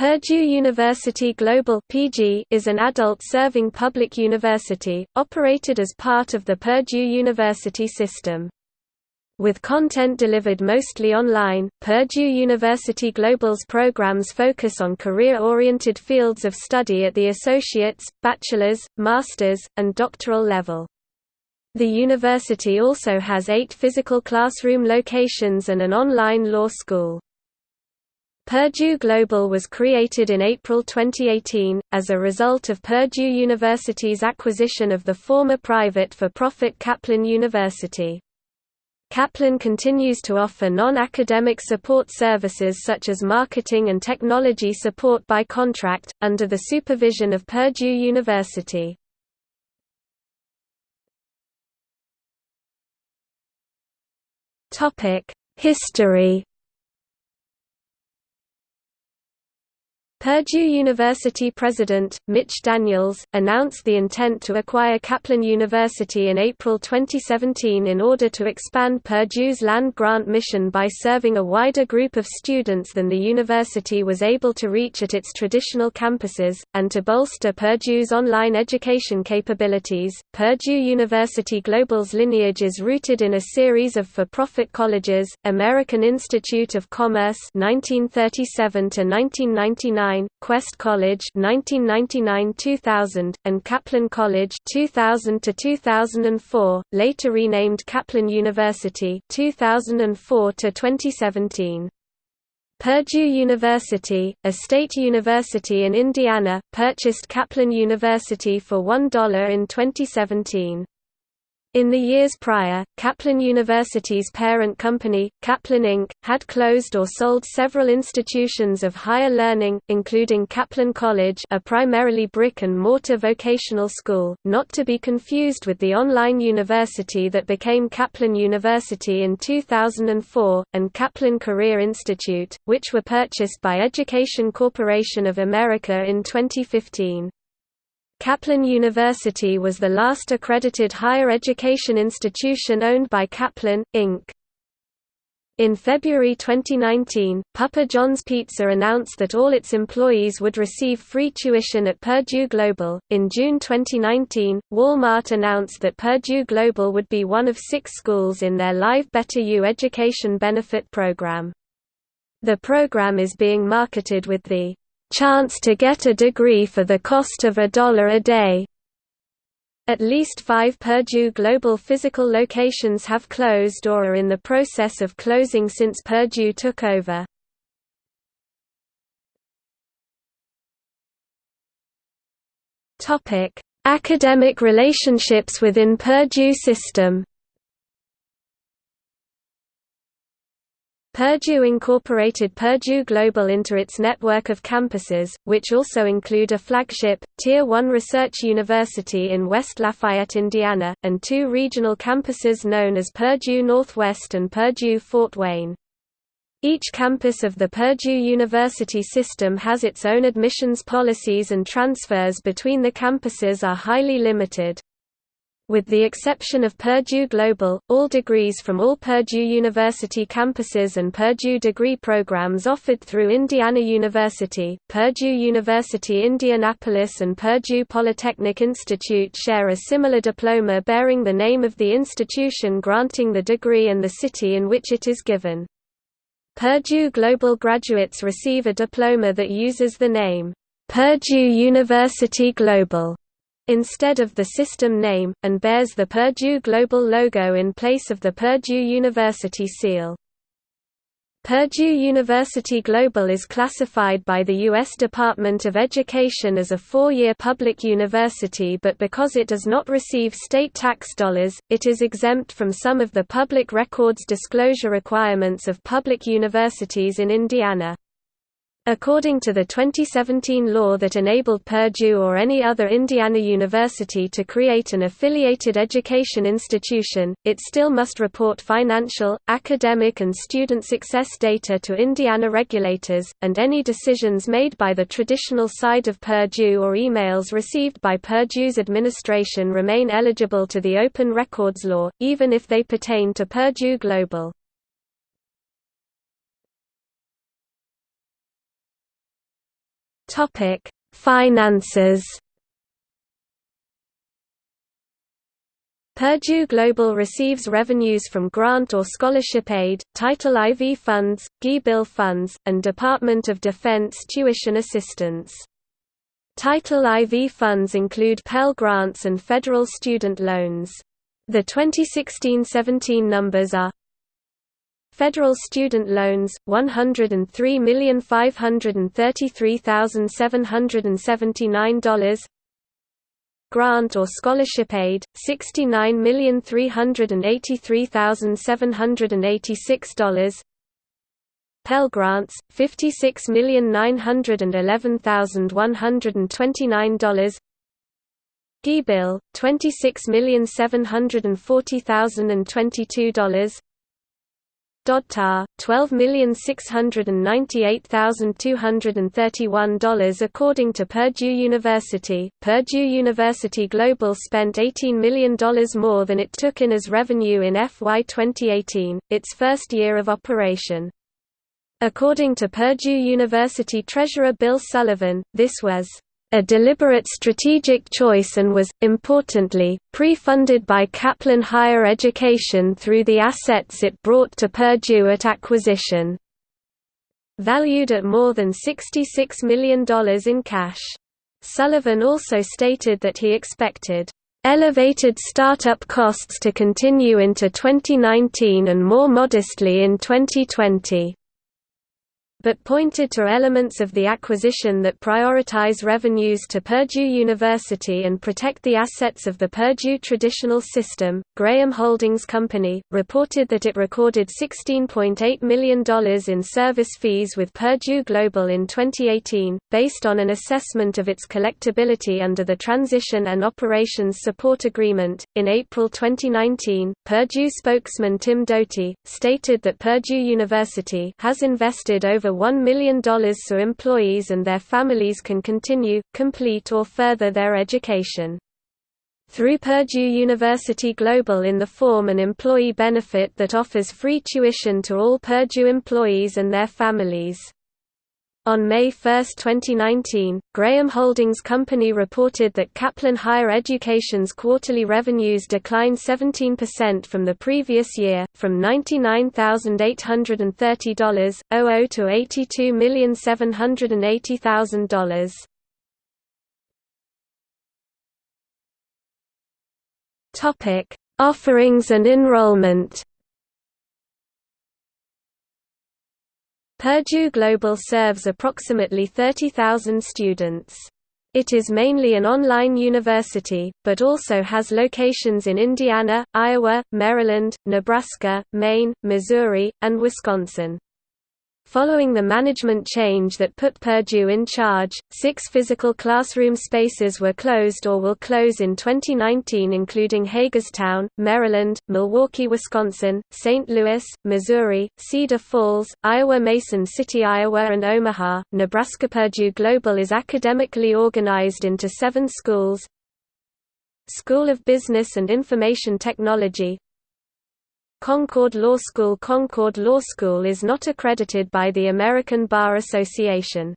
Purdue University Global (PG) is an adult-serving public university operated as part of the Purdue University system. With content delivered mostly online, Purdue University Global's programs focus on career-oriented fields of study at the associate's, bachelor's, master's, and doctoral level. The university also has eight physical classroom locations and an online law school. Purdue Global was created in April 2018, as a result of Purdue University's acquisition of the former private for-profit Kaplan University. Kaplan continues to offer non-academic support services such as marketing and technology support by contract, under the supervision of Purdue University. History Purdue University president, Mitch Daniels, announced the intent to acquire Kaplan University in April 2017 in order to expand Purdue's land-grant mission by serving a wider group of students than the university was able to reach at its traditional campuses, and to bolster Purdue's online education capabilities. Purdue University Global's lineage is rooted in a series of for-profit colleges, American Institute of Commerce 1937 to 1999 Quest College 1999-2000 and Kaplan College 2000 to 2004, later renamed Kaplan University 2004 to 2017. Purdue University, a state university in Indiana, purchased Kaplan University for $1 in 2017. In the years prior, Kaplan University's parent company, Kaplan Inc., had closed or sold several institutions of higher learning, including Kaplan College a primarily brick-and-mortar vocational school, not to be confused with the online university that became Kaplan University in 2004, and Kaplan Career Institute, which were purchased by Education Corporation of America in 2015. Kaplan University was the last accredited higher education institution owned by Kaplan, Inc. In February 2019, Papa John's Pizza announced that all its employees would receive free tuition at Purdue Global. In June 2019, Walmart announced that Purdue Global would be one of six schools in their Live Better U education benefit program. The program is being marketed with the chance to get a degree for the cost of a dollar a day. At least five Purdue Global physical locations have closed or are in the process of closing since Purdue took over. Academic relationships within Purdue system Purdue incorporated Purdue Global into its network of campuses, which also include a flagship, Tier 1 research university in West Lafayette, Indiana, and two regional campuses known as Purdue Northwest and Purdue Fort Wayne. Each campus of the Purdue University system has its own admissions policies and transfers between the campuses are highly limited. With the exception of Purdue Global, all degrees from all Purdue University campuses and Purdue degree programs offered through Indiana University, Purdue University Indianapolis and Purdue Polytechnic Institute share a similar diploma bearing the name of the institution granting the degree and the city in which it is given. Purdue Global graduates receive a diploma that uses the name, Purdue University Global instead of the system name, and bears the Purdue Global logo in place of the Purdue University seal. Purdue University Global is classified by the U.S. Department of Education as a four-year public university but because it does not receive state tax dollars, it is exempt from some of the public records disclosure requirements of public universities in Indiana. According to the 2017 law that enabled Purdue or any other Indiana university to create an affiliated education institution, it still must report financial, academic and student success data to Indiana regulators, and any decisions made by the traditional side of Purdue or emails received by Purdue's administration remain eligible to the Open Records Law, even if they pertain to Purdue Global. Topic: Finances. Purdue Global receives revenues from grant or scholarship aid, Title IV funds, GI Bill funds, and Department of Defense tuition assistance. Title IV funds include Pell Grants and federal student loans. The 2016–17 numbers are Federal student loans, $103,533,779 Grant or scholarship aid, $69,383,786 Pell Grants, $56,911,129 GI Bill, $26,740,022 DOD-TAR, $12,698,231 According to Purdue University, Purdue University Global spent $18 million more than it took in as revenue in FY 2018, its first year of operation. According to Purdue University Treasurer Bill Sullivan, this was a deliberate strategic choice and was, importantly, pre-funded by Kaplan Higher Education through the assets it brought to Purdue at acquisition. Valued at more than $66 million in cash. Sullivan also stated that he expected elevated startup costs to continue into 2019 and more modestly in 2020 but pointed to elements of the acquisition that prioritize revenues to Purdue University and protect the assets of the Purdue traditional system. Graham Holdings Company reported that it recorded $16.8 million in service fees with Purdue Global in 2018, based on an assessment of its collectability under the Transition and Operations Support Agreement. In April 2019, Purdue spokesman Tim Doty stated that Purdue University has invested over $1 million so employees and their families can continue, complete or further their education. Through Purdue University Global in the form an employee benefit that offers free tuition to all Purdue employees and their families. On May 1, 2019, Graham Holdings Company reported that Kaplan Higher Education's quarterly revenues declined 17% from the previous year, from $99,830.00 to $82,780,000. Topic: Offerings and enrollment. Purdue Global serves approximately 30,000 students. It is mainly an online university, but also has locations in Indiana, Iowa, Maryland, Nebraska, Maine, Missouri, and Wisconsin. Following the management change that put Purdue in charge, six physical classroom spaces were closed or will close in 2019 including Hagerstown, Maryland, Milwaukee, Wisconsin, St. Louis, Missouri, Cedar Falls, Iowa Mason City, Iowa and Omaha, Nebraska Purdue Global is academically organized into seven schools School of Business and Information Technology, Concord Law School Concord Law School is not accredited by the American Bar Association.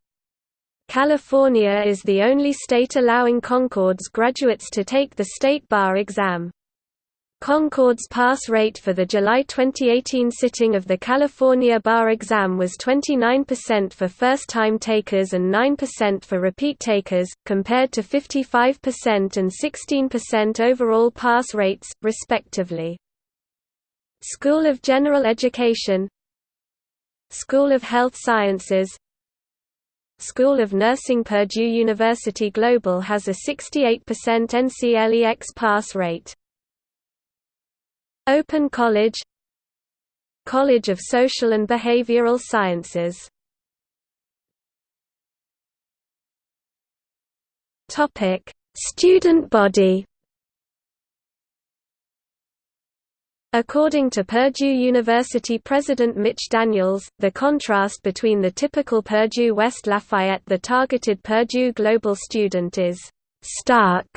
California is the only state allowing Concord's graduates to take the state bar exam. Concord's pass rate for the July 2018 sitting of the California bar exam was 29% for first-time takers and 9% for repeat takers, compared to 55% and 16% overall pass rates, respectively. School of General Education. School of Health Sciences. School of Nursing Purdue University Global has a 68% NCLEX pass rate. Open College. College of Social and Behavioral Sciences. Student body According to Purdue University President Mitch Daniels, the contrast between the typical Purdue West Lafayette the targeted Purdue Global student is stark.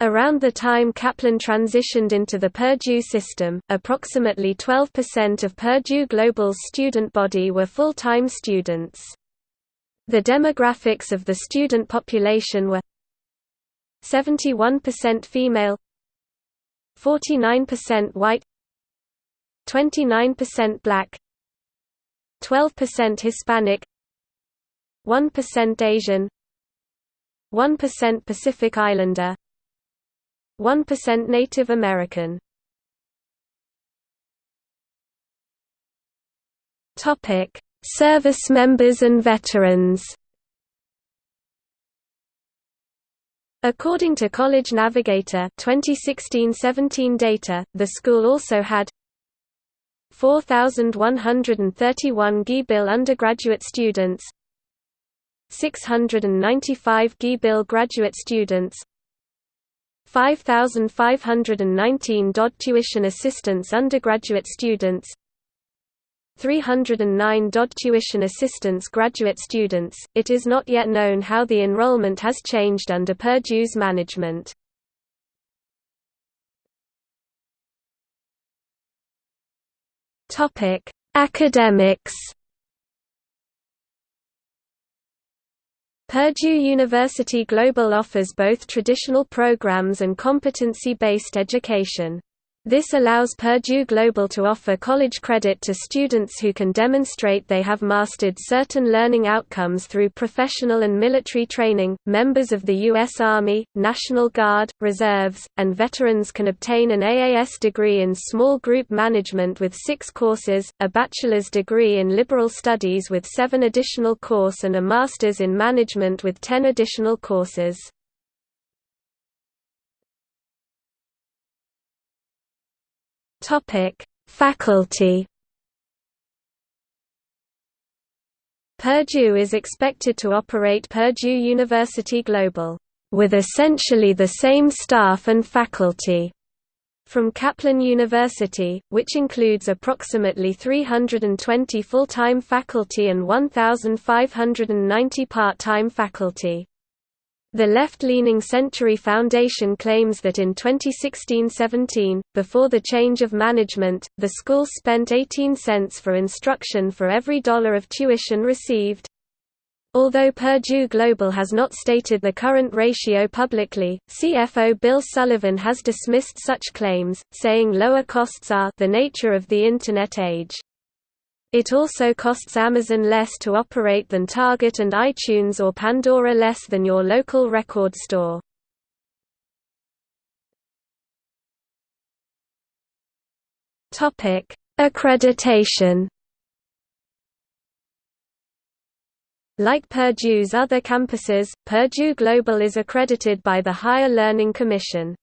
Around the time Kaplan transitioned into the Purdue system, approximately 12% of Purdue Global's student body were full-time students. The demographics of the student population were 71% female 49% white 29% black 12% Hispanic 1% Asian 1% Pacific Islander 1% Native American Service members and veterans. According to College Navigator 2016-17 data, the school also had 4,131 GI-Bill undergraduate students 695 GI-Bill graduate students 5,519 DoD tuition assistance undergraduate students 309 DoD tuition assistance graduate students. It is not yet known how the enrollment has changed under Purdue's management. Topic: Academics. Purdue University Global offers both traditional programs and competency-based education. This allows Purdue Global to offer college credit to students who can demonstrate they have mastered certain learning outcomes through professional and military training. Members of the U.S. Army, National Guard, Reserves, and veterans can obtain an AAS degree in small group management with six courses, a bachelor's degree in liberal studies with seven additional courses, and a master's in management with ten additional courses. Topic: Faculty. Purdue is expected to operate Purdue University Global with essentially the same staff and faculty from Kaplan University, which includes approximately 320 full-time faculty and 1,590 part-time faculty. The left-leaning Century Foundation claims that in 2016–17, before the change of management, the school spent 18 cents for instruction for every dollar of tuition received. Although Purdue Global has not stated the current ratio publicly, CFO Bill Sullivan has dismissed such claims, saying lower costs are the nature of the Internet age. It also costs Amazon less to operate than Target and iTunes or Pandora less than your local record store. Accreditation Like Purdue's other campuses, Purdue Global is accredited by the Higher Learning Commission.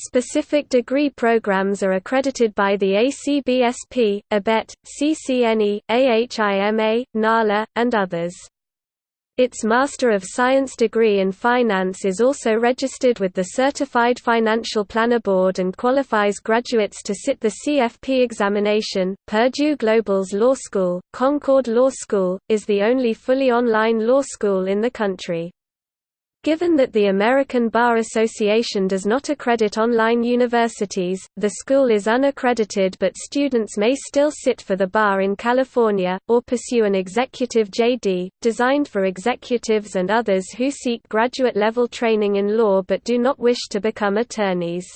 Specific degree programs are accredited by the ACBSP, ABET, CCNE, AHIMA, NALA, and others. Its Master of Science degree in Finance is also registered with the Certified Financial Planner Board and qualifies graduates to sit the CFP examination. Purdue Global's law school, Concord Law School, is the only fully online law school in the country. Given that the American Bar Association does not accredit online universities, the school is unaccredited but students may still sit for the bar in California, or pursue an executive JD, designed for executives and others who seek graduate-level training in law but do not wish to become attorneys.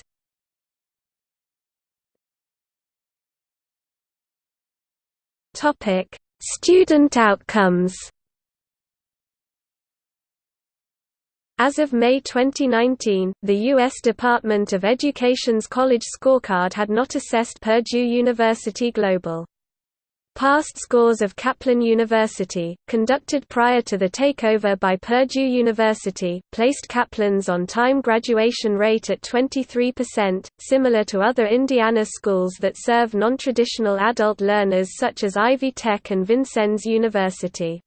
Student outcomes As of May 2019, the U.S. Department of Education's College Scorecard had not assessed Purdue University Global. Past scores of Kaplan University, conducted prior to the takeover by Purdue University, placed Kaplan's on-time graduation rate at 23%, similar to other Indiana schools that serve non-traditional adult learners such as Ivy Tech and Vincennes University.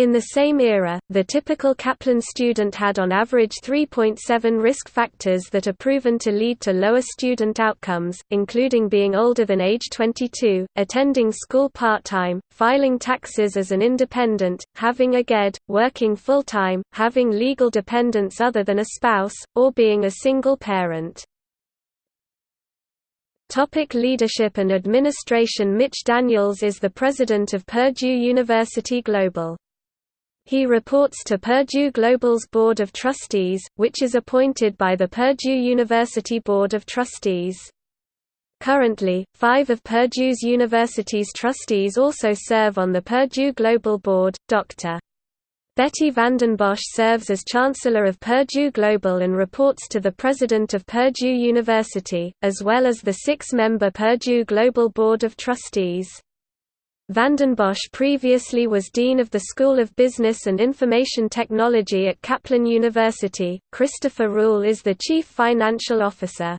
In the same era, the typical Kaplan student had on average 3.7 risk factors that are proven to lead to lower student outcomes, including being older than age 22, attending school part-time, filing taxes as an independent, having a GED, working full-time, having legal dependents other than a spouse, or being a single parent. Topic leadership and administration Mitch Daniels is the president of Purdue University Global. He reports to Purdue Global's Board of Trustees, which is appointed by the Purdue University Board of Trustees. Currently, five of Purdue's university's trustees also serve on the Purdue Global Board. Dr. Betty Vandenbosch serves as Chancellor of Purdue Global and reports to the President of Purdue University, as well as the six-member Purdue Global Board of Trustees. Vandenbosch previously was Dean of the School of Business and Information Technology at Kaplan University. Christopher Ruhl is the Chief Financial Officer.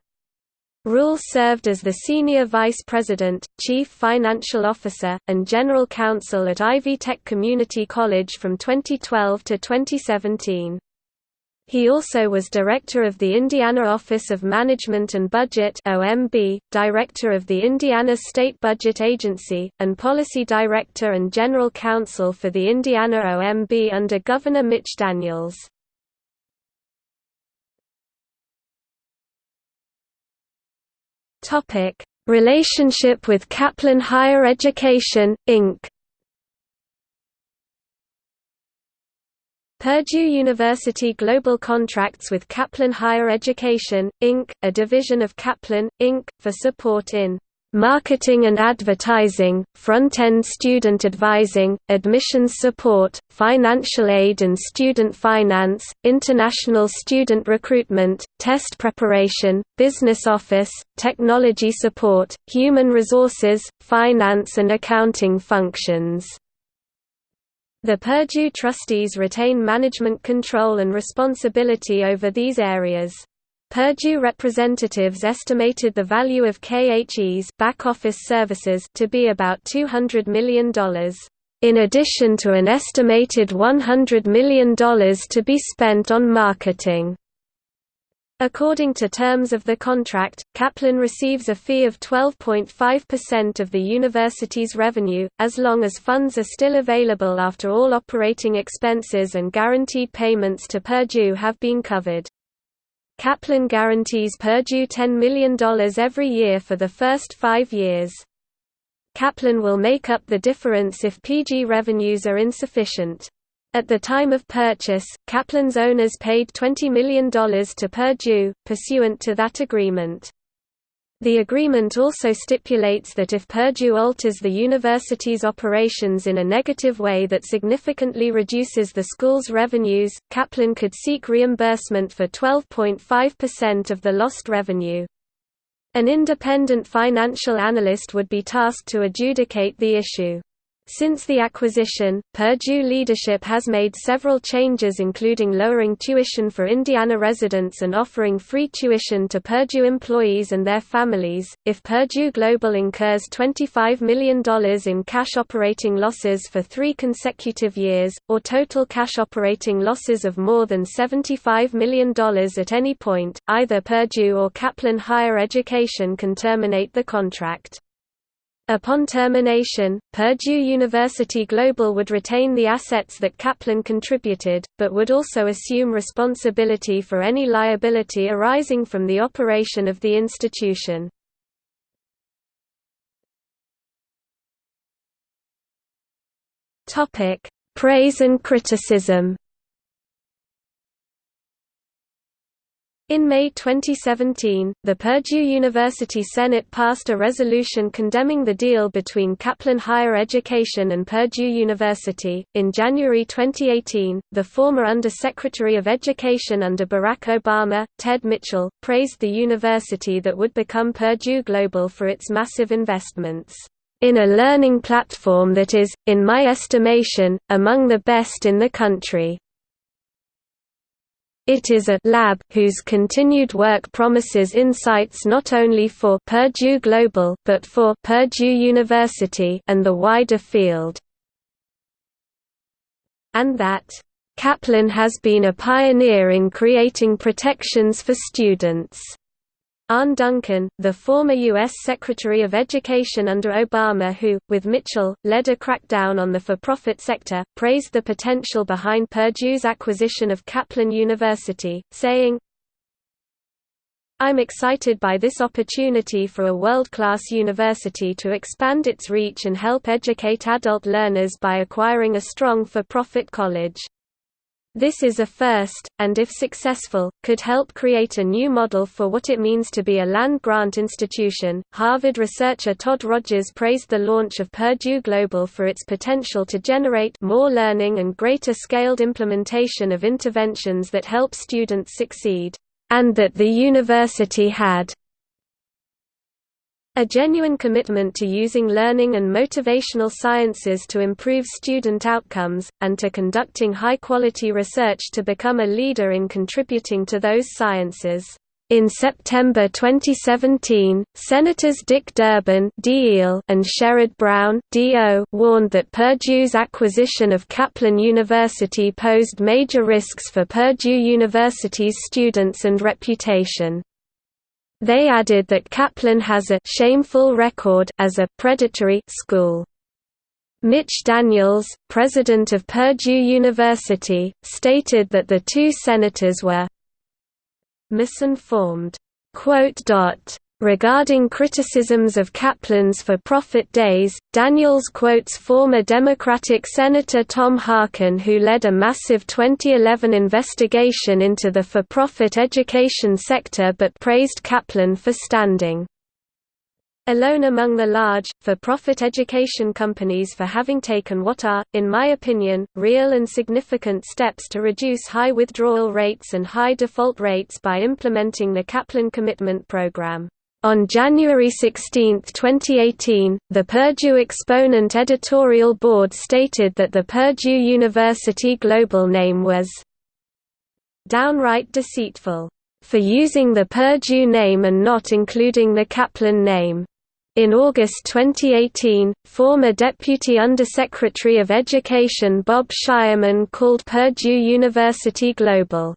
Ruhl served as the Senior Vice President, Chief Financial Officer, and General Counsel at Ivy Tech Community College from 2012 to 2017. He also was Director of the Indiana Office of Management and Budget OMB, Director of the Indiana State Budget Agency, and Policy Director and General Counsel for the Indiana OMB under Governor Mitch Daniels. Topic: Relationship with Kaplan Higher Education, Inc. Purdue University Global contracts with Kaplan Higher Education, Inc., a division of Kaplan, Inc., for support in marketing and advertising, front-end student advising, admissions support, financial aid and student finance, international student recruitment, test preparation, business office, technology support, human resources, finance and accounting functions. The Purdue trustees retain management control and responsibility over these areas. Purdue representatives estimated the value of KHE's back-office services to be about $200 million, in addition to an estimated $100 million to be spent on marketing. According to terms of the contract, Kaplan receives a fee of 12.5% of the university's revenue, as long as funds are still available after all operating expenses and guaranteed payments to Purdue have been covered. Kaplan guarantees Purdue $10 million every year for the first five years. Kaplan will make up the difference if PG revenues are insufficient. At the time of purchase, Kaplan's owners paid $20 million to Purdue, pursuant to that agreement. The agreement also stipulates that if Purdue alters the university's operations in a negative way that significantly reduces the school's revenues, Kaplan could seek reimbursement for 12.5% of the lost revenue. An independent financial analyst would be tasked to adjudicate the issue. Since the acquisition, Purdue leadership has made several changes including lowering tuition for Indiana residents and offering free tuition to Purdue employees and their families. If Purdue Global incurs $25 million in cash operating losses for three consecutive years, or total cash operating losses of more than $75 million at any point, either Purdue or Kaplan Higher Education can terminate the contract. Upon termination, Purdue University Global would retain the assets that Kaplan contributed, but would also assume responsibility for any liability arising from the operation of the institution. Praise and criticism In May 2017, the Purdue University Senate passed a resolution condemning the deal between Kaplan Higher Education and Purdue University. In January 2018, the former Under-Secretary of Education under Barack Obama, Ted Mitchell, praised the university that would become Purdue Global for its massive investments in a learning platform that is, in my estimation, among the best in the country. It is a lab whose continued work promises insights not only for Purdue Global but for Purdue University and the wider field. And that Kaplan has been a pioneer in creating protections for students. Arne Duncan, the former U.S. Secretary of Education under Obama who, with Mitchell, led a crackdown on the for-profit sector, praised the potential behind Purdue's acquisition of Kaplan University, saying, I'm excited by this opportunity for a world-class university to expand its reach and help educate adult learners by acquiring a strong for-profit college. This is a first, and if successful, could help create a new model for what it means to be a land-grant institution. Harvard researcher Todd Rogers praised the launch of Purdue Global for its potential to generate more learning and greater scaled implementation of interventions that help students succeed, and that the university had a genuine commitment to using learning and motivational sciences to improve student outcomes, and to conducting high-quality research to become a leader in contributing to those sciences. In September 2017, Senators Dick Durbin and Sherrod Brown warned that Purdue's acquisition of Kaplan University posed major risks for Purdue University's students and reputation. They added that Kaplan has a shameful record as a predatory school. Mitch Daniels, president of Purdue University, stated that the two senators were misinformed. Regarding criticisms of Kaplan's for-profit days, Daniels quotes former Democratic Senator Tom Harkin who led a massive 2011 investigation into the for-profit education sector but praised Kaplan for standing alone among the large, for-profit education companies for having taken what are, in my opinion, real and significant steps to reduce high withdrawal rates and high default rates by implementing the Kaplan Commitment Program. On January 16, 2018, the Purdue Exponent editorial board stated that the Purdue University Global name was downright deceitful for using the Purdue name and not including the Kaplan name. In August 2018, former Deputy Undersecretary of Education Bob Shireman called Purdue University Global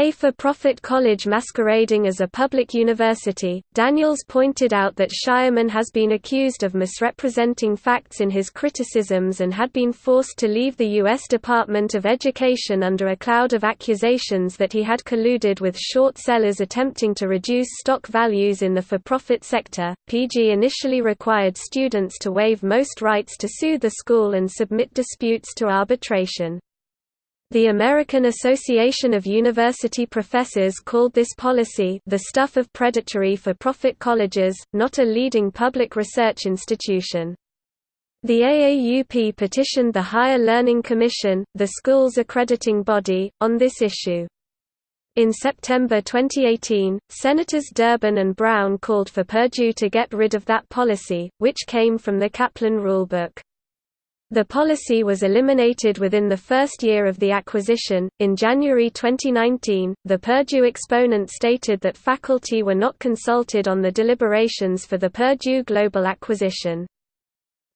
a for-profit college masquerading as a public university, Daniels pointed out that Shireman has been accused of misrepresenting facts in his criticisms and had been forced to leave the U.S. Department of Education under a cloud of accusations that he had colluded with short sellers attempting to reduce stock values in the for-profit sector. PG initially required students to waive most rights to sue the school and submit disputes to arbitration. The American Association of University Professors called this policy the stuff of predatory for-profit colleges, not a leading public research institution. The AAUP petitioned the Higher Learning Commission, the school's accrediting body, on this issue. In September 2018, Senators Durbin and Brown called for Purdue to get rid of that policy, which came from the Kaplan Rulebook. The policy was eliminated within the first year of the acquisition. In January 2019, the Purdue exponent stated that faculty were not consulted on the deliberations for the Purdue Global acquisition.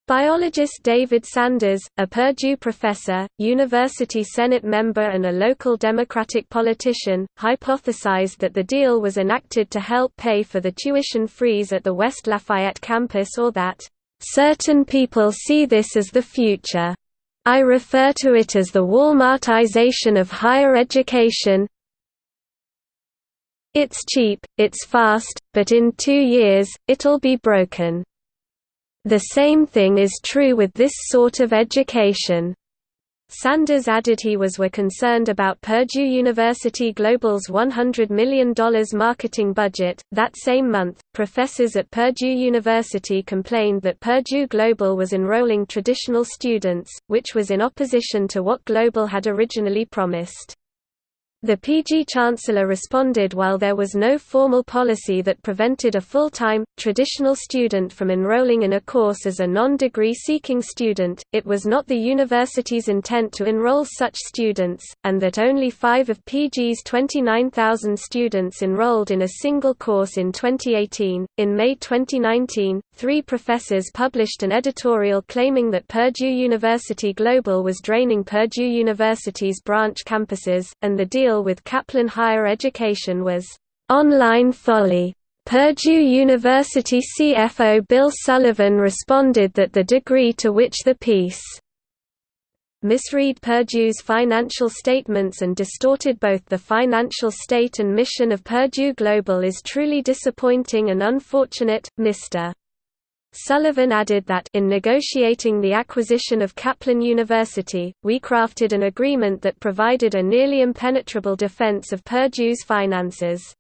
Biologist David Sanders, a Purdue professor, university Senate member and a local Democratic politician, hypothesized that the deal was enacted to help pay for the tuition freeze at the West Lafayette campus or that Certain people see this as the future. I refer to it as the Walmartization of higher education. It's cheap, it's fast, but in two years, it'll be broken. The same thing is true with this sort of education. Sanders added he was were concerned about Purdue University Global's $100 million marketing budget. That same month, professors at Purdue University complained that Purdue Global was enrolling traditional students, which was in opposition to what Global had originally promised. The PG Chancellor responded while there was no formal policy that prevented a full-time, traditional student from enrolling in a course as a non-degree seeking student, it was not the university's intent to enroll such students, and that only five of PG's 29,000 students enrolled in a single course in 2018. In May 2019, three professors published an editorial claiming that Purdue University Global was draining Purdue University's branch campuses, and the deal deal with Kaplan Higher Education was online folly. Purdue University CFO Bill Sullivan responded that the degree to which the piece misread Purdue's financial statements and distorted both the financial state and mission of Purdue Global is truly disappointing and unfortunate. Mr. Sullivan added that in negotiating the acquisition of Kaplan University, we crafted an agreement that provided a nearly impenetrable defense of Purdue's finances.